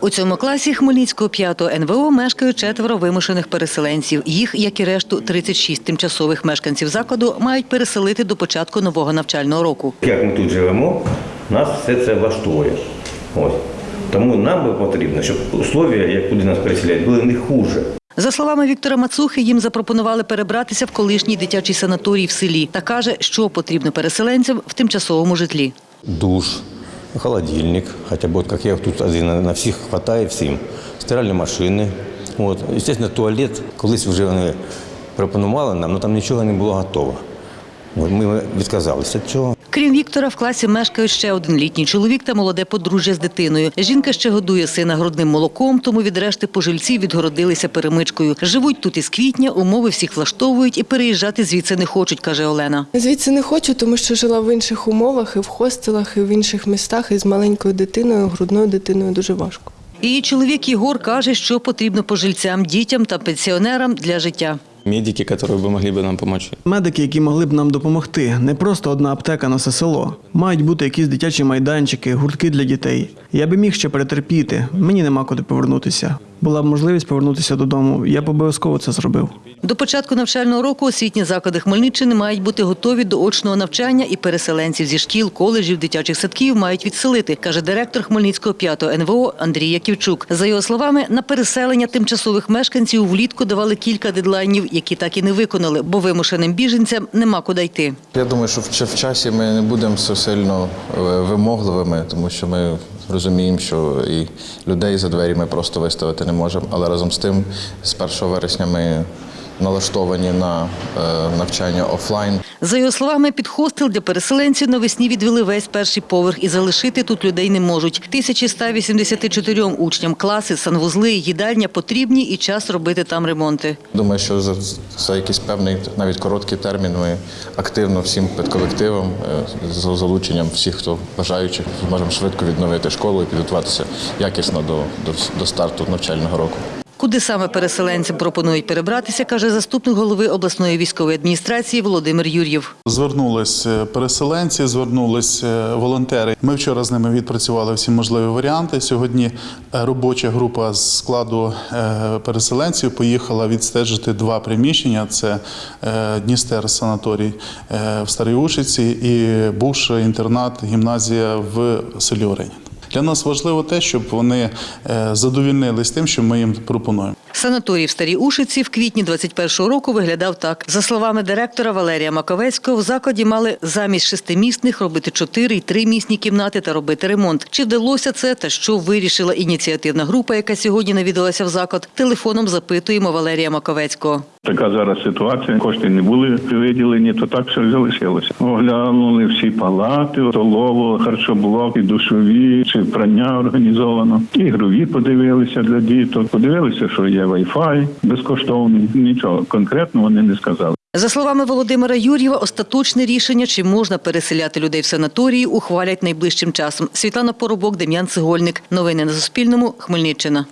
У цьому класі Хмельницького 5 НВО мешкають четверо вимушених переселенців. Їх, як і решту, 36 тимчасових мешканців закладу мають переселити до початку нового навчального року. Як ми тут живемо, нас все це влаштовує. Ось. Тому нам би потрібно, щоб условия, як куди нас переселяють, були не хуже. За словами Віктора Мацухи, їм запропонували перебратися в колишній дитячий санаторій в селі та каже, що потрібно переселенцям в тимчасовому житлі. Душ, холодильник, хотя бы вот как я тут один на всіх хватає всім. Стиральні машини. От. Звісно, туалет, колись вже вони пропонували нам, але там нічого не було готово. Ми відказалися від цього. Крім Віктора, в класі мешкають ще один літній чоловік та молоде подружжя з дитиною. Жінка ще годує сина грудним молоком, тому від решти пожильців відгородилися перемичкою. Живуть тут із квітня, умови всіх влаштовують і переїжджати звідси не хочуть, каже Олена. Звідси не хочу, тому що жила в інших умовах, і в хостелах, і в інших містах, і з маленькою дитиною, грудною дитиною дуже важко. Її чоловік Єгор каже, що потрібно пожильцям, дітям та пенсіонерам для життя медики, которые бы могли бы нам помочь. Медики, які могли б нам допомогти, не просто одна аптека на все село. Мають бути якісь дитячі майданчики, гуртки для дітей. Я би міг ще перетерпіти. Мені нема куди повернутися. Була б можливість повернутися додому. Я б обов'язково це зробив. До початку навчального року освітні заклади Хмельниччини мають бути готові до очного навчання і переселенців зі шкіл, коледжів, дитячих садків мають відселити, каже директор Хмельницького 5 НВО Андрій Яківчук. За його словами, на переселення тимчасових мешканців влітку давали кілька дедлайнів, які так і не виконали, бо вимушеним біженцям нема куди йти. Я думаю, що в в часі ми не будемо все сильно е, вимогливими, тому що ми розуміємо, що і людей за двері ми просто виставити не можемо. Але разом з тим, з 1 вересня ми налаштовані на е, навчання офлайн. За його словами, під хостел для переселенців навесні відвели весь перший поверх і залишити тут людей не можуть. 1184 учням класи, санвузли, їдальня потрібні і час робити там ремонти. Думаю, що за, за якийсь певний, навіть короткий термін, ми активно всім педколективом, е, з залученням всіх, хто бажаючих, зможемо швидко відновити школу і підготуватися якісно до, до, до старту навчального року. Куди саме переселенцям пропонують перебратися, каже заступник голови обласної військової адміністрації Володимир Юр'єв. Звернулись е, переселенці, звернулись е, волонтери. Ми вчора з ними відпрацювали всі можливі варіанти. Сьогодні е, робоча група з складу переселенців поїхала відстежити два приміщення: це Дністер санаторій в Старій Ушиці і бувший інтернат гімназія в селі Оренін. Для нас важливо те, щоб вони е, задовільнились тим, що ми їм пропонуємо. Санаторій в Старій Ушиці в квітні 21-го року виглядав так. За словами директора Валерія Маковецького, в закладі мали замість шестимісних робити чотири й тримісні кімнати та робити ремонт. Чи вдалося це та що вирішила ініціативна група, яка сьогодні навідалася в заклад? Телефоном запитуємо Валерія Маковецького. Така зараз ситуація. Кошти не були виділені, то так все залишилося. Оглянули всі палати, столову, харчоблок, і душові, чи прання організовано. Ігрові подивилися для діток. Подивилися, що є Wi-Fi безкоштовний. Нічого конкретно вони не сказали. За словами Володимира Юр'єва, остаточне рішення, чи можна переселяти людей в санаторії, ухвалять найближчим часом. Світлана Поробок, Дем'ян Цегольник. Новини на Суспільному. Хмельниччина.